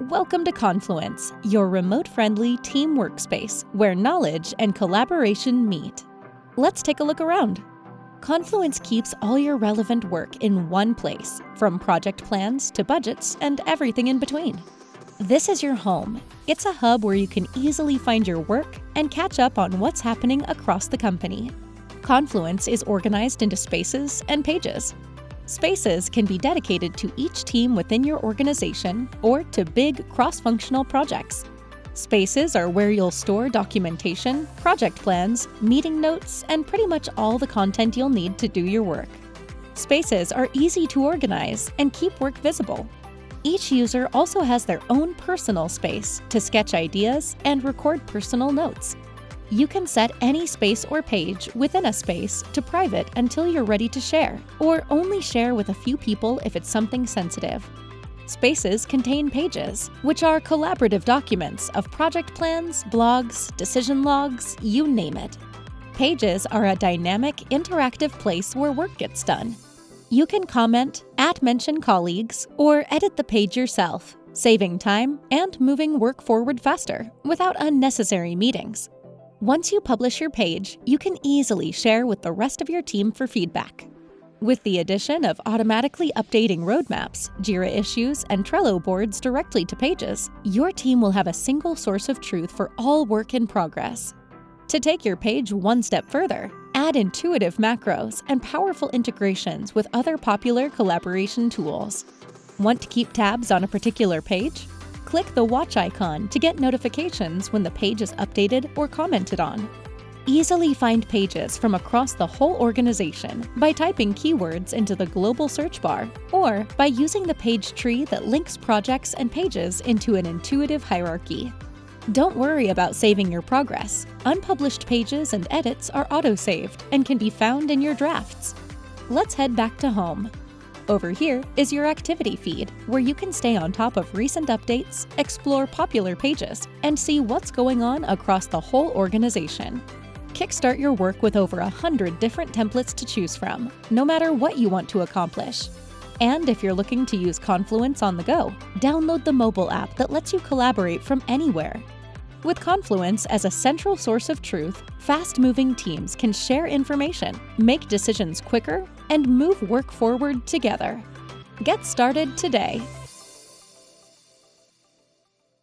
Welcome to Confluence, your remote friendly team workspace where knowledge and collaboration meet. Let's take a look around. Confluence keeps all your relevant work in one place, from project plans to budgets and everything in between. This is your home. It's a hub where you can easily find your work and catch up on what's happening across the company. Confluence is organized into spaces and pages, Spaces can be dedicated to each team within your organization or to big cross-functional projects. Spaces are where you'll store documentation, project plans, meeting notes, and pretty much all the content you'll need to do your work. Spaces are easy to organize and keep work visible. Each user also has their own personal space to sketch ideas and record personal notes. You can set any space or page within a space to private until you're ready to share, or only share with a few people if it's something sensitive. Spaces contain pages, which are collaborative documents of project plans, blogs, decision logs, you name it. Pages are a dynamic, interactive place where work gets done. You can comment, at mention colleagues, or edit the page yourself, saving time and moving work forward faster without unnecessary meetings. Once you publish your page, you can easily share with the rest of your team for feedback. With the addition of automatically updating roadmaps, JIRA issues, and Trello boards directly to pages, your team will have a single source of truth for all work in progress. To take your page one step further, add intuitive macros and powerful integrations with other popular collaboration tools. Want to keep tabs on a particular page? Click the watch icon to get notifications when the page is updated or commented on. Easily find pages from across the whole organization by typing keywords into the global search bar or by using the page tree that links projects and pages into an intuitive hierarchy. Don't worry about saving your progress. Unpublished pages and edits are auto-saved and can be found in your drafts. Let's head back to home. Over here is your activity feed, where you can stay on top of recent updates, explore popular pages, and see what's going on across the whole organization. Kickstart your work with over 100 different templates to choose from, no matter what you want to accomplish. And if you're looking to use Confluence on the go, download the mobile app that lets you collaborate from anywhere. With Confluence as a central source of truth, fast-moving teams can share information, make decisions quicker, and move work forward together. Get started today